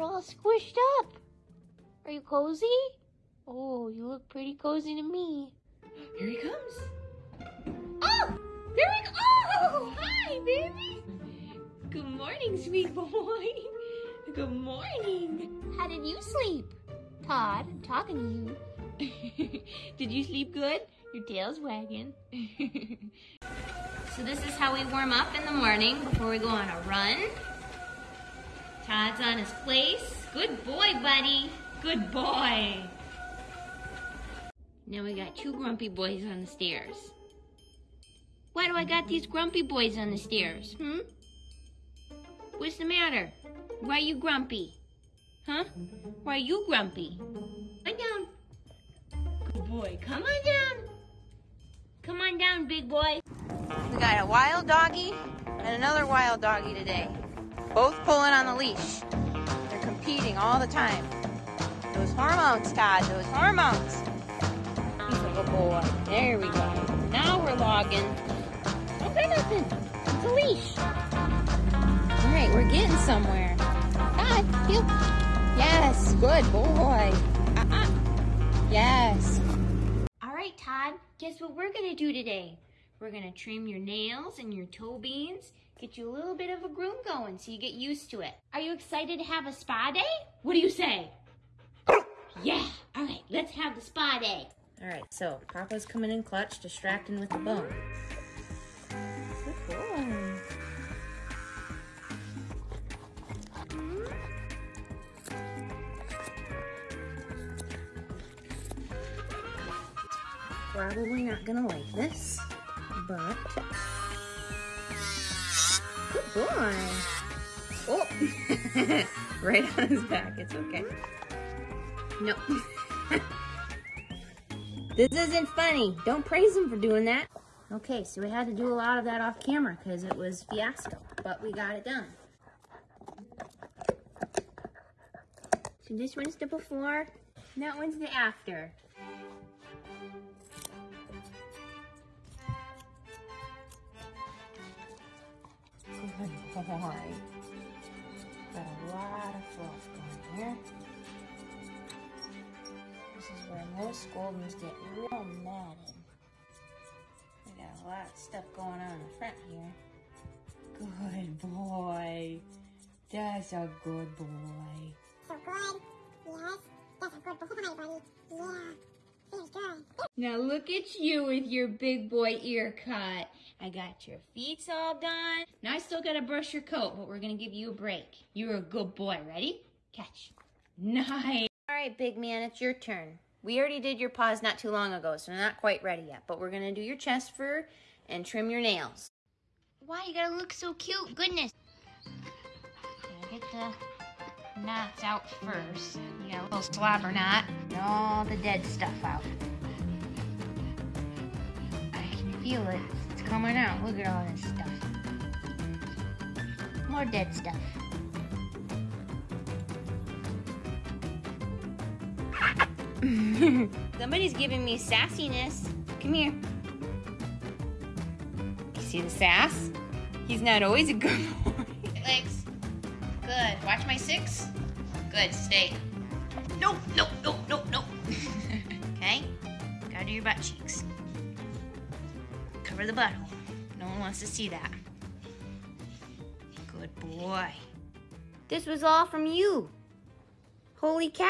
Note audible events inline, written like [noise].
You're all squished up. Are you cozy? Oh, you look pretty cozy to me. Here he comes. Oh, there we go. Oh, hi, baby. Good morning, sweet boy. Good morning. How did you sleep? Todd, I'm talking to you. [laughs] Did you sleep good? Your tail's wagging. [laughs] So this is how we warm up in the morning before we go on a run. Todd's on his place. Good boy, buddy. Good boy. Now we got two grumpy boys on the stairs. Why do I got these grumpy boys on the stairs, hmm? What's the matter? Why are you grumpy? Huh? Why are you grumpy? Come down. Good boy. Come on down. Come on down, big boy. We got a wild doggy and another wild doggy today. Both pulling on the leash. They're competing all the time. Those hormones, Todd, those hormones. He's a good boy. There we go. Now we're logging. Don't say nothing. It's a leash. All right, we're getting somewhere. Todd, you. Yes, good boy. Uh-uh. Yes. All right, Todd. Guess what we're gonna do today? We're gonna trim your nails and your toe beans, get you a little bit of a groom going so you get used to it. Are you excited to have a spa day? What do you say? Yeah. All right, let's have the spa day. All right, so Papa's coming in clutch, distracting with the bone. Good boy. Probably not gonna like this, good boy. Oh, [laughs] right on his back. It's okay. No. [laughs] This isn't funny. Don't praise him for doing that. Okay, so we had to do a lot of that off camera because it was fiasco, but we got it done. So this one's the before, and that one's the after. Boy. Got a lot of fluff going here. This is where most Goldens get real mad in. We got a lot of stuff going on in the front here. Good boy. That's a good boy. So good. Yes. That's a good boy, buddy. Yeah. Feels good. Now look at you with your big boy ear cut. I got your feet all done. Now I still gotta brush your coat, but we're gonna give you a break. You're a good boy. Ready? Catch. Nice. All right, big man, it's your turn. We already did your paws not too long ago, so not quite ready yet. But we're gonna do your chest fur and trim your nails. Why you gotta look so cute? Goodness. Gotta get the knots out first. You got a little slobber knot. And all the dead stuff out. I can feel it. It's coming out. Look at all this stuff. More dead stuff. [laughs] Somebody's giving me sassiness. Come here. You see the sass? He's not always a good [laughs] boy. Legs. Good. Watch my six. Good. Stay. Nope, nope, nope, nope, nope. [laughs] okay? Gotta do your butt cheeks. Cover the butthole. No one wants to see that. Good boy. This was all from you. Holy cow.